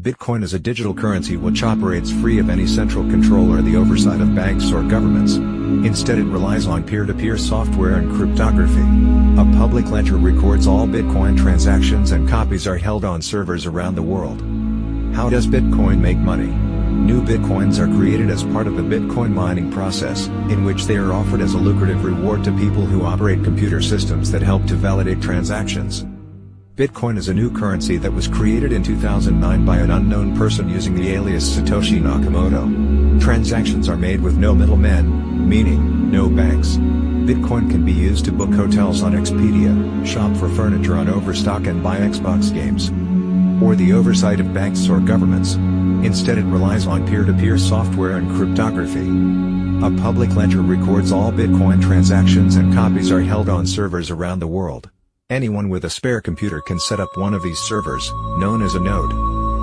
Bitcoin is a digital currency which operates free of any central control or the oversight of banks or governments. Instead it relies on peer-to-peer -peer software and cryptography. A public ledger records all Bitcoin transactions and copies are held on servers around the world. How does Bitcoin make money? New Bitcoins are created as part of the Bitcoin mining process, in which they are offered as a lucrative reward to people who operate computer systems that help to validate transactions. Bitcoin is a new currency that was created in 2009 by an unknown person using the alias Satoshi Nakamoto. Transactions are made with no middlemen, meaning, no banks. Bitcoin can be used to book hotels on Expedia, shop for furniture on Overstock and buy Xbox games. Or the oversight of banks or governments. Instead it relies on peer-to-peer -peer software and cryptography. A public ledger records all Bitcoin transactions and copies are held on servers around the world. Anyone with a spare computer can set up one of these servers, known as a node.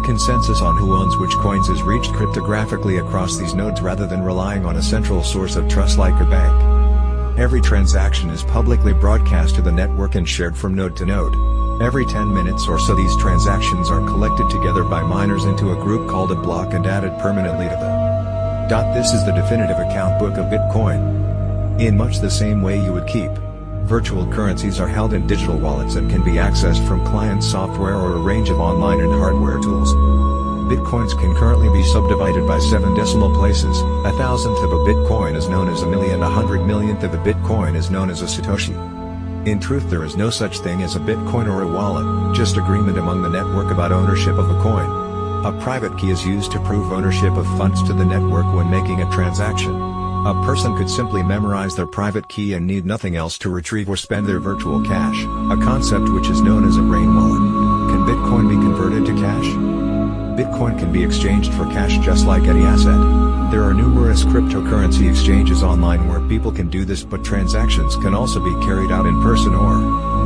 Consensus on who owns which coins is reached cryptographically across these nodes rather than relying on a central source of trust like a bank. Every transaction is publicly broadcast to the network and shared from node to node. Every 10 minutes or so these transactions are collected together by miners into a group called a block and added permanently to them. This is the definitive account book of Bitcoin. In much the same way you would keep Virtual currencies are held in digital wallets and can be accessed from client software or a range of online and hardware tools. Bitcoins can currently be subdivided by 7 decimal places, a thousandth of a Bitcoin is known as a million a hundred millionth of a Bitcoin is known as a Satoshi. In truth there is no such thing as a Bitcoin or a wallet, just agreement among the network about ownership of a coin. A private key is used to prove ownership of funds to the network when making a transaction. A person could simply memorize their private key and need nothing else to retrieve or spend their virtual cash, a concept which is known as a brain wallet. Can Bitcoin be converted to cash? Bitcoin can be exchanged for cash just like any asset. There are numerous cryptocurrency exchanges online where people can do this but transactions can also be carried out in person or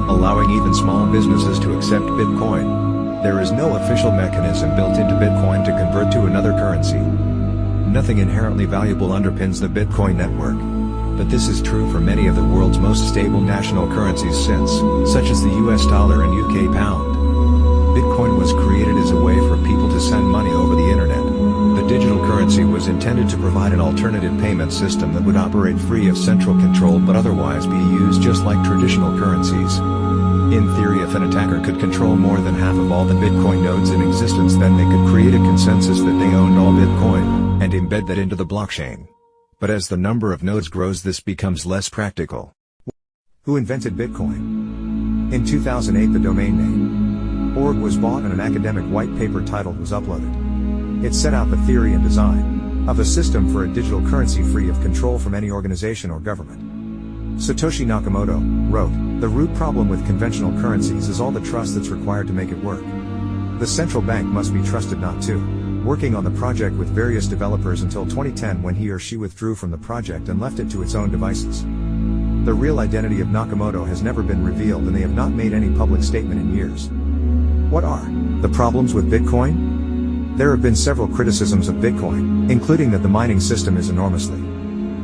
allowing even small businesses to accept Bitcoin. There is no official mechanism built into Bitcoin to convert to another currency. Nothing inherently valuable underpins the Bitcoin network. But this is true for many of the world's most stable national currencies since, such as the US dollar and UK pound. Bitcoin was created as a way for people to send money over the internet. The digital currency was intended to provide an alternative payment system that would operate free of central control but otherwise be used just like traditional currencies. In theory if an attacker could control more than half of all the Bitcoin nodes in existence then they could create a consensus that they owned all Bitcoin and embed that into the blockchain. But as the number of nodes grows this becomes less practical. Who invented Bitcoin? In 2008 the domain name org was bought and an academic white paper titled was uploaded. It set out the theory and design of a system for a digital currency free of control from any organization or government. Satoshi Nakamoto wrote, The root problem with conventional currencies is all the trust that's required to make it work. The central bank must be trusted not to working on the project with various developers until 2010 when he or she withdrew from the project and left it to its own devices. The real identity of Nakamoto has never been revealed and they have not made any public statement in years. What are the problems with Bitcoin? There have been several criticisms of Bitcoin, including that the mining system is enormously.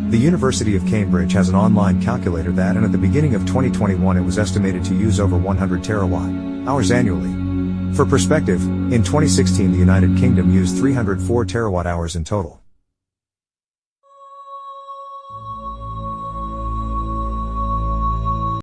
The University of Cambridge has an online calculator that and at the beginning of 2021 it was estimated to use over 100 terawatt hours annually. For perspective, in 2016 the United Kingdom used 304 terawatt hours in total.